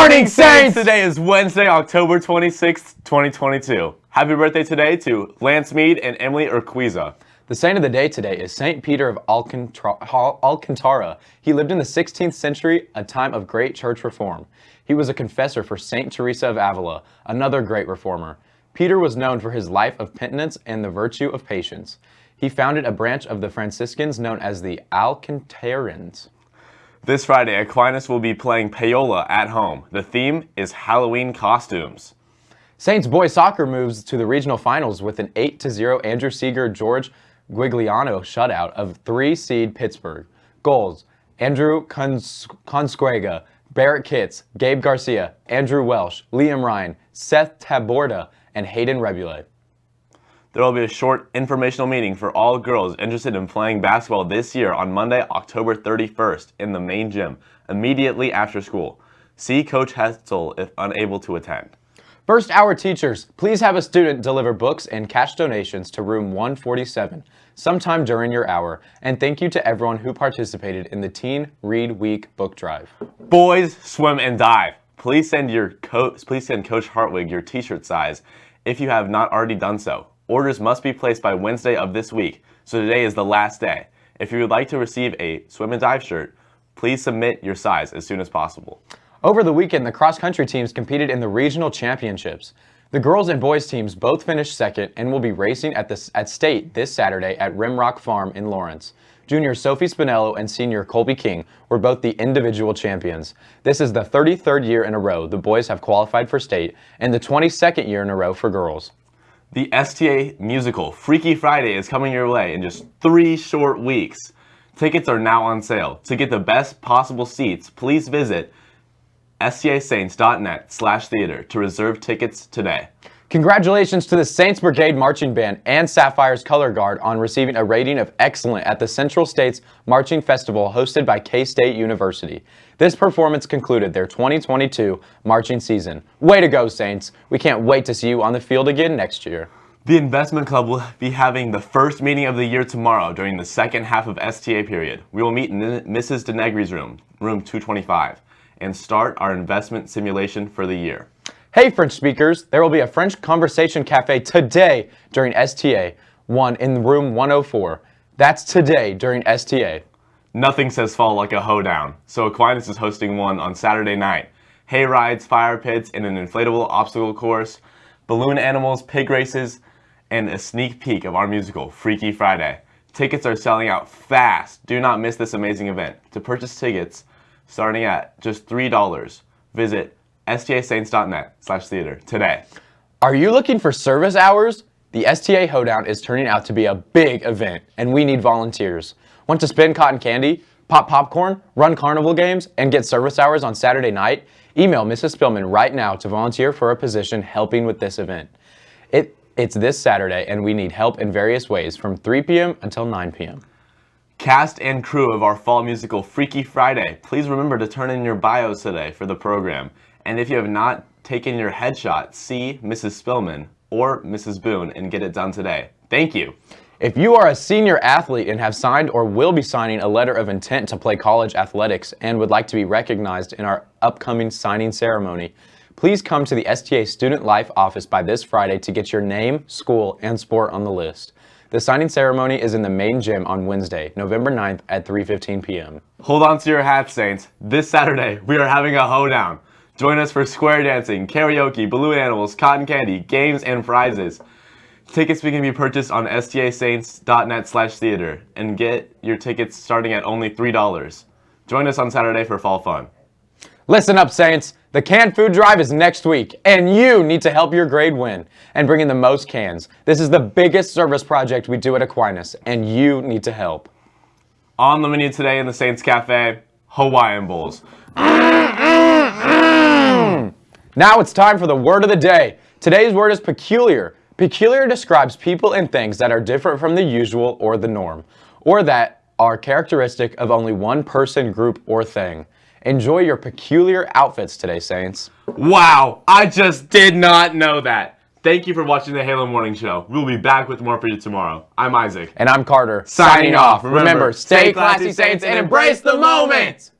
morning, Saints! Today is Wednesday, October 26th, 2022. Happy birthday today to Lance Mead and Emily Urquiza. The saint of the day today is Saint Peter of Alcantara. He lived in the 16th century, a time of great church reform. He was a confessor for Saint Teresa of Avila, another great reformer. Peter was known for his life of penitence and the virtue of patience. He founded a branch of the Franciscans known as the Alcantarans. This Friday, Aquinas will be playing Paola at home. The theme is Halloween costumes. Saints boys soccer moves to the regional finals with an 8-0 Andrew Seeger George Guigliano shutout of 3 seed Pittsburg. Goals, Andrew Consquega, Barrett Kitts, Gabe Garcia, Andrew Welsh, Liam Ryan, Seth Taborda, and Hayden Rebule. There will be a short informational meeting for all girls interested in playing basketball this year on Monday, October 31st in the main gym, immediately after school. See Coach Hetzel if unable to attend. First hour teachers, please have a student deliver books and cash donations to room 147 sometime during your hour. And thank you to everyone who participated in the Teen Read Week book drive. Boys, swim and dive. Please send your coach please send Coach Hartwig your t-shirt size if you have not already done so. Orders must be placed by Wednesday of this week, so today is the last day. If you would like to receive a swim and dive shirt, please submit your size as soon as possible. Over the weekend, the cross-country teams competed in the regional championships. The girls and boys teams both finished second and will be racing at, the, at state this Saturday at Rimrock Farm in Lawrence. Junior Sophie Spinello and senior Colby King were both the individual champions. This is the 33rd year in a row the boys have qualified for state and the 22nd year in a row for girls. The STA musical Freaky Friday is coming your way in just three short weeks. Tickets are now on sale. To get the best possible seats, please visit stasaints.net slash theater to reserve tickets today. Congratulations to the Saints Brigade Marching Band and Sapphires Color Guard on receiving a rating of excellent at the Central States Marching Festival hosted by K-State University. This performance concluded their 2022 marching season. Way to go, Saints! We can't wait to see you on the field again next year. The Investment Club will be having the first meeting of the year tomorrow during the second half of STA period. We will meet in Mrs. DeNegri's room, room 225 and start our investment simulation for the year. Hey French speakers, there will be a French conversation cafe today during STA 1 in room 104. That's today during STA. Nothing says fall like a hoedown, so Aquinas is hosting one on Saturday night. Hay rides, fire pits, and an inflatable obstacle course, balloon animals, pig races, and a sneak peek of our musical, Freaky Friday. Tickets are selling out fast. Do not miss this amazing event. To purchase tickets, starting at just $3. Visit stasaints.net slash theater today. Are you looking for service hours? The STA Hoedown is turning out to be a big event, and we need volunteers. Want to spin cotton candy, pop popcorn, run carnival games, and get service hours on Saturday night? Email Mrs. Spillman right now to volunteer for a position helping with this event. It, it's this Saturday, and we need help in various ways from 3 p.m. until 9 p.m. Cast and crew of our fall musical Freaky Friday, please remember to turn in your bios today for the program. And if you have not taken your headshot, see Mrs. Spillman or Mrs. Boone and get it done today. Thank you. If you are a senior athlete and have signed or will be signing a letter of intent to play college athletics and would like to be recognized in our upcoming signing ceremony, please come to the STA Student Life office by this Friday to get your name, school, and sport on the list. The signing ceremony is in the main gym on Wednesday, November 9th at 3.15 p.m. Hold on to your hats, Saints. This Saturday, we are having a hoedown. Join us for square dancing, karaoke, balloon animals, cotton candy, games, and prizes. Tickets can be purchased on stasaints.net slash theater and get your tickets starting at only $3. Join us on Saturday for fall fun. Listen up, Saints. The canned food drive is next week, and you need to help your grade win and bring in the most cans. This is the biggest service project we do at Aquinas, and you need to help. On the menu today in the Saints Cafe, Hawaiian Bowls. Hmm. Now it's time for the word of the day. Today's word is peculiar. Peculiar describes people and things that are different from the usual or the norm, or that are characteristic of only one person, group, or thing. Enjoy your peculiar outfits today, Saints. Wow, I just did not know that. Thank you for watching the Halo Morning Show. We'll be back with more for you tomorrow. I'm Isaac. And I'm Carter. Signing, Signing off. Remember, Remember, stay classy, Saints, and embrace the moment!